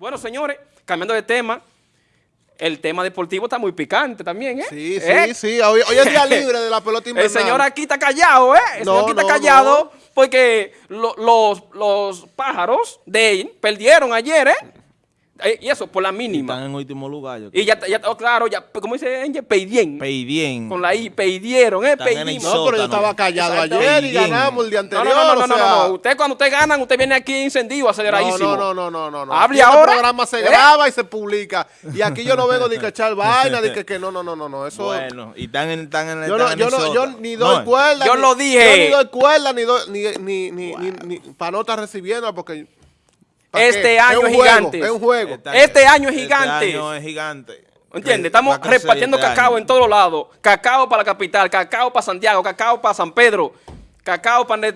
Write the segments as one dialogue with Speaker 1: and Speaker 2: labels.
Speaker 1: Bueno, señores, cambiando de tema, el tema deportivo está muy picante también, ¿eh?
Speaker 2: Sí, sí,
Speaker 1: ¿Eh?
Speaker 2: sí. Hoy, hoy es día libre de la pelota invernal.
Speaker 1: El señor aquí está callado, ¿eh? El
Speaker 2: No,
Speaker 1: señor aquí está
Speaker 2: no,
Speaker 1: callado porque lo- los, los pájaros de perdieron ayer, ¿eh? Eh, Y eso, por la mínima.
Speaker 3: Están en último lugar. Yo
Speaker 1: Y ya, ya oh, claro, ya, como dice Angel, peidien.
Speaker 3: Peidien.
Speaker 1: Con la I, peidieron, ¿eh?
Speaker 3: Están en el
Speaker 1: Peidimos.
Speaker 2: No, pero yo estaba callado ayer y ganamos el día
Speaker 1: No,
Speaker 2: anterior.
Speaker 1: no, no, no,
Speaker 2: o
Speaker 1: no,
Speaker 2: sea,
Speaker 1: no, no. Usted cuando usted ganan, usted viene aquí encendido, aceleradísimo.
Speaker 2: no, no, no, no, no.
Speaker 1: Hable ahora.
Speaker 2: El programa se
Speaker 1: ¿Eh?
Speaker 2: graba y se publica. Y aquí yo no vengo de que echar vaina, de que, que no, no, no, no, no. Eso.
Speaker 3: Bueno, y están en, están en,
Speaker 2: yo, no, yo, no, yo ni doy
Speaker 3: No,
Speaker 2: cuerda.
Speaker 1: yo
Speaker 2: ni-
Speaker 1: lo dije.
Speaker 2: Yo ni doy cuerda, ni doy, ni, ni, ni, ni, ni- para no estar recibiendo, porque. ¿Para
Speaker 1: Este año es gigante.
Speaker 2: Es un juego.
Speaker 3: Están-
Speaker 1: Este año es gigante.
Speaker 3: Este año es gigante.
Speaker 1: ¿Entiendes? Estamos repartiendo
Speaker 3: este
Speaker 1: cacao
Speaker 3: año.
Speaker 1: en todos lados. Cacao para la capital, cacao para Santiago, cacao para San Pedro, cacao para...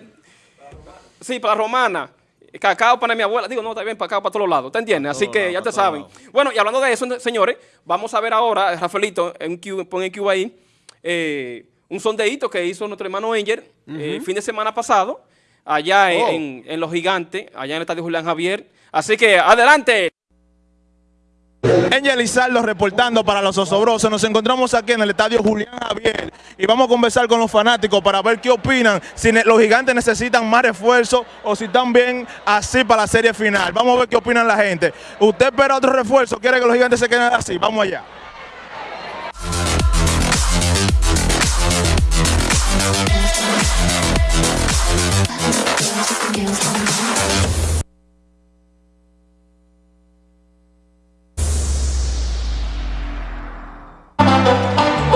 Speaker 1: Sí, para Romana. Cacao para mi abuela. Digo, no, está bien, cacao para todos lados. ¿Te entiendes? Así que ya te saben. Bueno, y hablando de eso, señores, vamos a ver ahora, Rafaelito, en Q, pon en Q ahí, eh, un sondeíto que hizo nuestro hermano Enger eh, el fin de semana pasado, allá en,
Speaker 2: Oh.
Speaker 1: en- en Los Gigantes, allá en el estadio Julián Javier. Así que, adelante.
Speaker 4: Angel reportando para los osobrosos. Nos encontramos aquí en el estadio Julián Javier y vamos a conversar con los fanáticos para ver qué opinan, si los gigantes necesitan más refuerzo o si están bien así para la serie final. Vamos a ver qué opinan la gente. ¿Usted espera otro refuerzo? ¿Quiere que los gigantes se queden así? Vamos allá.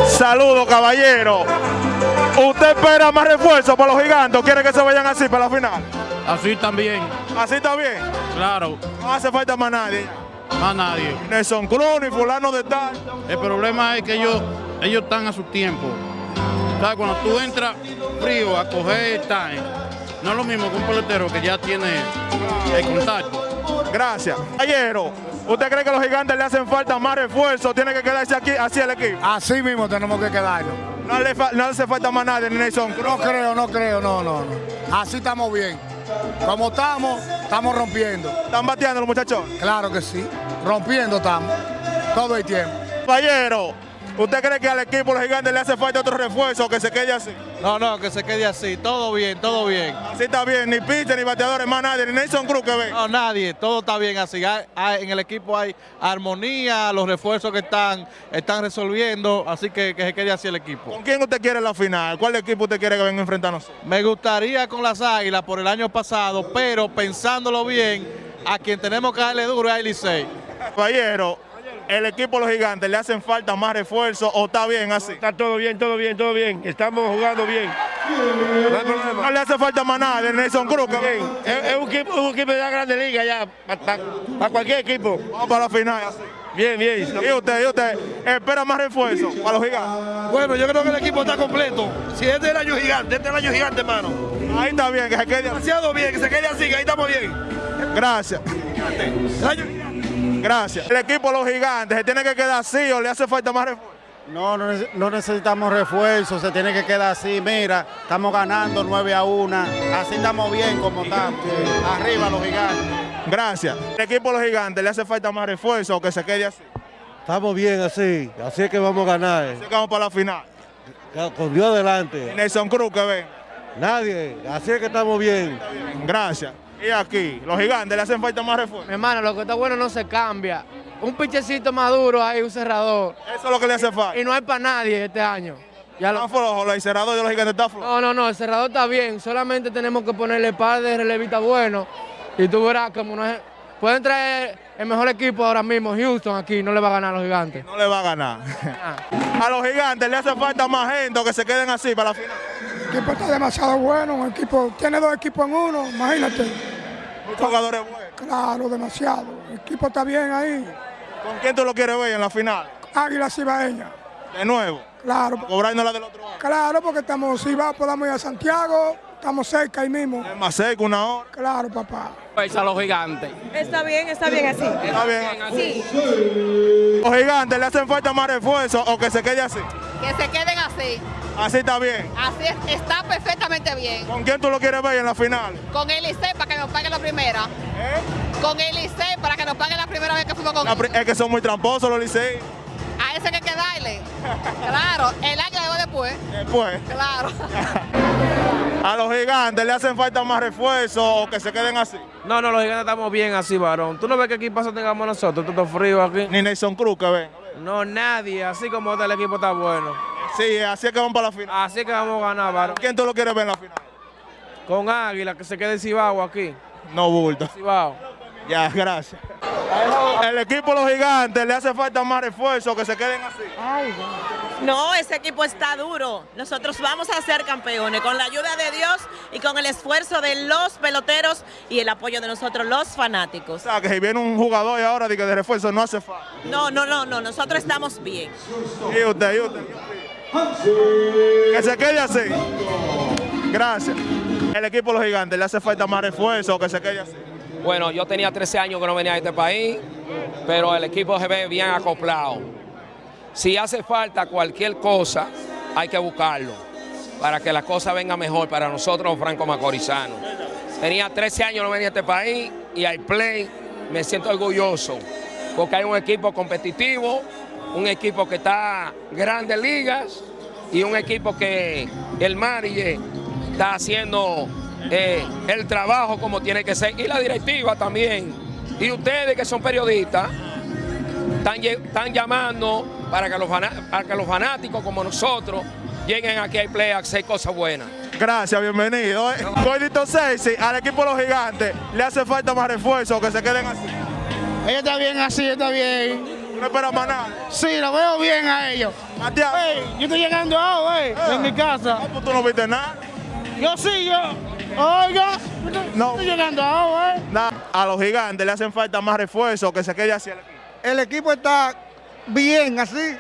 Speaker 4: Saludos, caballero. ¿Usted espera más refuerzo para los gigantes quiere que se vayan así para la final?
Speaker 5: Así también,
Speaker 4: Así bien.
Speaker 5: claro,
Speaker 4: No hace falta más nadie.
Speaker 5: más nadie.
Speaker 4: Nelson Cruz ni fulano de tal.
Speaker 5: El problema es que ellos, ellos están a su tiempo. ¿Sabes? Cuando tú entras frío a coger time, no es lo mismo que un pelotero que ya tiene el contacto.
Speaker 4: Gracias. Caballero, ¿usted cree que los gigantes le hacen falta más refuerzo? ¿Tiene que quedarse aquí así el equipo?
Speaker 6: Así mismo tenemos que quedarnos.
Speaker 4: No le, fa- no hace falta más nadie, ni Nelson.
Speaker 6: No creo, no creo, no, no, no. Así estamos bien. Como estamos, estamos rompiendo.
Speaker 4: ¿Están bateando los muchachos?
Speaker 6: Claro que sí. Rompiendo estamos. Todo el tiempo.
Speaker 4: Caballero, ¿usted cree que al equipo los gigantes le hace falta otro refuerzo o que se quede así?
Speaker 7: No, no, que se quede así. Todo bien, todo bien.
Speaker 4: Así está bien, ni pitcher, ni bateadores, más nadie, ni Nelson Cruz que ve.
Speaker 7: No, nadie, todo está bien así. Hay- hay- en el equipo hay armonía, los refuerzos que están, están resolviendo, así que que se quede así el equipo.
Speaker 4: ¿Con quién usted quiere la final? ¿Cuál equipo usted quiere que venga a enfrentarnos?
Speaker 7: Me gustaría con las águilas por el año pasado, pero pensándolo bien, a quien tenemos que darle duro es a Licey.
Speaker 4: Caballero, ¿el equipo de los gigantes le hacen falta más refuerzos o está bien así?
Speaker 8: Está todo bien, todo bien, todo bien. Estamos jugando bien. No hay
Speaker 4: No
Speaker 8: problema.
Speaker 4: le hace falta más nada de Nelson Cruz. que ve.
Speaker 8: Bien. Es, es un, equipo, un equipo de la grande liga ya, para cualquier equipo.
Speaker 4: Vamos para la final.
Speaker 8: Bien, bien.
Speaker 4: ¿Y usted, y usted espera más refuerzos para los gigantes?
Speaker 8: Bueno, yo creo que el equipo está completo. Si este es el año gigante, este es el año gigante, hermano.
Speaker 4: Ahí está bien, que se quede así.
Speaker 8: Demasiado bien, que se quede así, que ahí estamos bien.
Speaker 4: Gracias.
Speaker 8: El año gigante.
Speaker 4: Gracias. El equipo de los gigantes se tiene que quedar así o le hace falta más refuerzos.
Speaker 9: No, no, no necesitamos refuerzos, se tiene que quedar así. Mira, estamos ganando 9 a 1. Así estamos bien como estamos. Arriba los gigantes.
Speaker 4: Gracias. El equipo de los gigantes le hace falta más refuerzos o que se quede así.
Speaker 10: Estamos bien así, así es que vamos a ganar.
Speaker 4: Así que vamos para la final.
Speaker 10: Con Dios adelante.
Speaker 4: Nelson Cruz que ven.
Speaker 10: Nadie, así es que estamos bien.
Speaker 4: Gracias. Y aquí, los gigantes le hacen falta más refuerzos.
Speaker 11: Mi hermano, lo que está bueno no se cambia. Un pichecito maduro ahí, un cerrador.
Speaker 4: Eso es lo que le hace falta.
Speaker 11: Y no hay para nadie este año. Ya lo-
Speaker 4: flojo, el cerrador de los gigantes está flojo.
Speaker 11: No, no, no, el cerrador está bien. Solamente tenemos que ponerle par de relevistas buenos. Y tú verás como no es... Pueden traer el mejor equipo ahora mismo, Houston, aquí, no le va a ganar a los gigantes.
Speaker 4: No le va a ganar. A los gigantes le hace falta más gente que se queden así para la final.
Speaker 6: El equipo está demasiado bueno. Un equipo, tiene dos equipos en uno, imagínate.
Speaker 4: Muchos jugadores buenos.
Speaker 6: Claro, demasiado. El equipo está bien ahí.
Speaker 4: ¿Con quién tú lo quieres ver en la final?
Speaker 6: Águila Cibaeña.
Speaker 4: De nuevo.
Speaker 6: Claro,
Speaker 4: Cobrando la del otro año.
Speaker 6: claro, porque estamos, si va, podamos ir a Santiago, estamos cerca ahí mismo.
Speaker 4: Es más seco, una hora.
Speaker 6: Claro, papá.
Speaker 1: a los gigantes.
Speaker 12: Está bien, está bien así.
Speaker 4: Está bien.
Speaker 12: Sí,
Speaker 4: Los gigantes le hacen falta más refuerzos o que se quede así.
Speaker 12: que se queden así.
Speaker 4: Así está bien.
Speaker 12: Así es- está perfectamente bien.
Speaker 4: ¿Con quién tú lo quieres ver en la final?
Speaker 12: Con el ICE para que nos pague la primera.
Speaker 4: ¿Eh?
Speaker 12: Con el ICE para que nos pague la primera perdimos con
Speaker 4: La pri- es que son muy tramposos los liceístas.
Speaker 12: A ese que hay que darle. Claro, el año llegó después.
Speaker 4: Después,
Speaker 12: Claro.
Speaker 4: a los gigantes le hacen falta más refuerzos o que se queden así.
Speaker 13: No, no, los gigantes estamos bien así, varón. ¿Tú no ves qué equipazo tengamos nosotros? Todo frío aquí.
Speaker 4: Ni Nelson Cruz que ven.
Speaker 13: No, nadie. Así como está el equipo está bueno.
Speaker 4: Sí, así es que van para la final.
Speaker 13: Así que vamos a ganar, varón.
Speaker 4: ¿Quién tú lo quieres ver en la final?
Speaker 13: Con Águila, que se quede Cibao aquí.
Speaker 4: No bulto.
Speaker 13: Cibao.
Speaker 4: Ya, gracias. El equipo de los gigantes le hace falta más refuerzos que se queden así.
Speaker 14: No, ese equipo está duro. Nosotros vamos a ser campeones con la ayuda de Dios y con el esfuerzo de los peloteros y el apoyo de nosotros los fanáticos.
Speaker 4: O sea, que si viene un jugador y ahora de que de refuerzo no hace falta.
Speaker 14: No, no, no, no, nosotros estamos bien.
Speaker 4: Y usted, y usted. Que se quede así. Gracias. El equipo de los gigantes le hace falta más refuerzos que se quede así.
Speaker 15: Bueno, yo tenía 13 años que no venía a este país, pero el equipo se ve bien acoplado. Si hace falta cualquier cosa, hay que buscarlo para que la cosa venga mejor para nosotros los franco-macorizanos. Tenía 13 años no venía a este país y al play me siento orgulloso porque hay un equipo competitivo, un equipo que está en grandes ligas y un equipo que el manager está haciendo eh, el trabajo como tiene que ser y la directiva también. Y ustedes que son periodistas están, llamando para que, los fana- para que los fanáticos como nosotros lleguen aquí al play a hacer cosas buenas.
Speaker 4: Gracias, bienvenido. eh. Gordito Sexy, al equipo de los gigantes le hace falta más refuerzos que se queden así.
Speaker 8: Ella está bien así, está bien.
Speaker 4: No espera más nada.
Speaker 8: Sí, lo veo bien a ellos.
Speaker 4: Matías.
Speaker 8: Yo estoy llegando ahora, ey, en mi casa.
Speaker 4: pues tú no viste nada.
Speaker 8: Yo sí, yo. Oiga, yo estoy-
Speaker 4: No.
Speaker 8: estoy llegando ahora, eh.
Speaker 4: Nada, A los gigantes le hacen falta más refuerzos que se quede así el equipo.
Speaker 6: El equipo está bien así.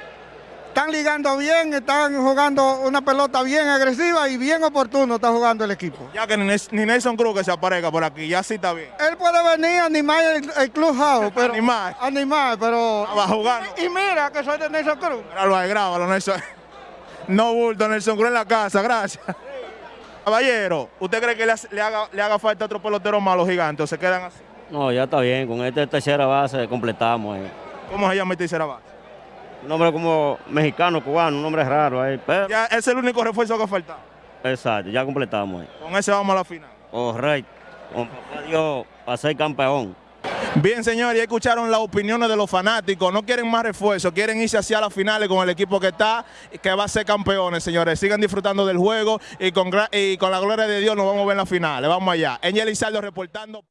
Speaker 6: Están ligando bien, están jugando una pelota bien agresiva y bien oportuno está jugando el equipo.
Speaker 4: Ya que ni, Nelson Cruz que se aparezca por aquí, ya sí está bien.
Speaker 6: Él puede venir a animar el, el clubhouse, pero
Speaker 4: Animar.
Speaker 6: animar, pero
Speaker 4: Va a jugar.
Speaker 6: y mira que soy de Nelson Cruz.
Speaker 4: Grábalo ahí, grábalo, Nelson. No bulto, Nelson Cruz en la casa, gracias. Caballero, ¿usted cree que le, haga, le haga falta otro pelotero más a los gigantes o se quedan así?
Speaker 16: No, ya está bien, con esta tercera base completamos. eh.
Speaker 4: ¿Cómo se llama el tercera base?
Speaker 16: Un nombre como mexicano, cubano, un nombre raro ahí, pero
Speaker 4: Ya es el único refuerzo que falta.
Speaker 16: exacto, ya completamos. eh.
Speaker 4: Con ese vamos a la final.
Speaker 16: Correcto, con papá Dios para ser campeón.
Speaker 4: Bien, señores, ya escucharon las opiniones de los fanáticos. No quieren más refuerzos, quieren irse hacia las finales con el equipo que está, que va a ser campeones, señores. Sigan disfrutando del juego y con, gra- y con la gloria de Dios nos vamos a ver en las finales. Vamos allá. Angel Lizardo reportando.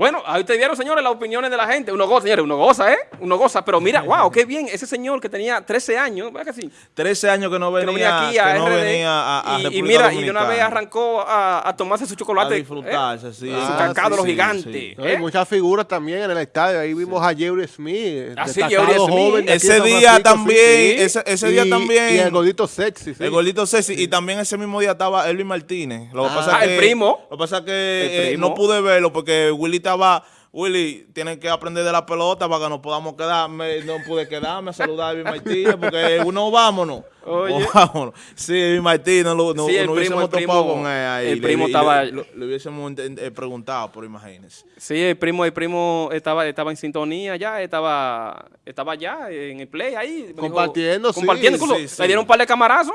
Speaker 1: Bueno, ahí te vieron, señores, las opiniones de la gente. Uno goza, señores, uno goza, ¿eh? Uno goza. Pero mira, wow, qué bien. Ese señor que tenía 13 años, ¿verdad que sí?
Speaker 3: 13 años que no
Speaker 1: Que no
Speaker 3: venía,
Speaker 1: aquí a
Speaker 3: que no
Speaker 1: RD.
Speaker 3: venía a, a
Speaker 1: y, mira, y de una vez arrancó a, a tomarse su chocolate.
Speaker 3: A disfrutarse,
Speaker 1: ¿eh?
Speaker 3: sí.
Speaker 1: Su
Speaker 3: Ah,
Speaker 1: cacao
Speaker 3: sí,
Speaker 1: de los
Speaker 3: sí,
Speaker 2: hay
Speaker 1: ¿eh?
Speaker 2: muchas figuras también en el estadio. Ahí vimos a Jerry Smith.
Speaker 1: Ah, sí, Jerry Smith.
Speaker 3: Ese día
Speaker 2: Francisco,
Speaker 3: también,
Speaker 2: sí.
Speaker 3: ese, ese día
Speaker 2: Y-
Speaker 3: también.
Speaker 2: Y el gordito sexy, sí.
Speaker 3: El gordito Ceci. Y también ese mismo día estaba Elvin Martínez. Lo que
Speaker 2: Ah,
Speaker 3: pasa
Speaker 1: el
Speaker 3: que,
Speaker 1: primo.
Speaker 3: Lo que pasa es que
Speaker 1: El
Speaker 3: eh, no pude verlo porque Willy estaba. Willy, tienen que aprender de la pelota para que nos podamos quedar. Me- no pude quedarme a saludar a Elvin Martínez porque uno vámonos.
Speaker 1: Oye.
Speaker 3: O vámonos. Sí, Elvin Martínez, no, no,
Speaker 1: Sí,
Speaker 3: no
Speaker 1: primo,
Speaker 3: hubiésemos topado con él ahí.
Speaker 1: el primo
Speaker 3: le-
Speaker 1: estaba-
Speaker 3: Le, le hubiésemos eh, preguntado, pero imagínense.
Speaker 1: Sí, el primo, el primo estaba, estaba en sintonía ya, estaba, estaba ya en el play ahí. dijo-
Speaker 2: Compartiendo, sí,
Speaker 1: Compartiendo,
Speaker 3: sí.
Speaker 1: le dieron un par de camarazos.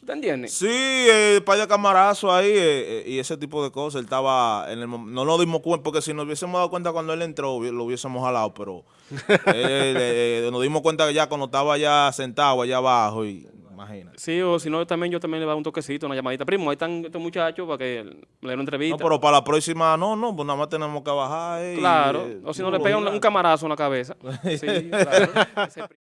Speaker 1: ¿Tú te entiendes?
Speaker 3: Sí, eh, par de camarazos ahí eh, eh, y ese tipo de cosas. Él estaba en el no nos dimos cuenta porque si nos hubiésemos dado cuenta cuando él entró lo hubiésemos jalado, pero él, eh, nos dimos cuenta que ya cuando estaba ya sentado allá abajo y imagínate.
Speaker 1: Sí, o si no, también yo también le voy a dar un toquecito, una llamadita. Primo, ahí están estos muchachos para que le den una
Speaker 3: No,
Speaker 1: entrevista.
Speaker 3: pero para la próxima no, no, pues nada más tenemos que bajar. eh, y,
Speaker 1: claro,
Speaker 3: eh,
Speaker 1: o si no le pegan un, un camarazo en la cabeza. Sí, claro.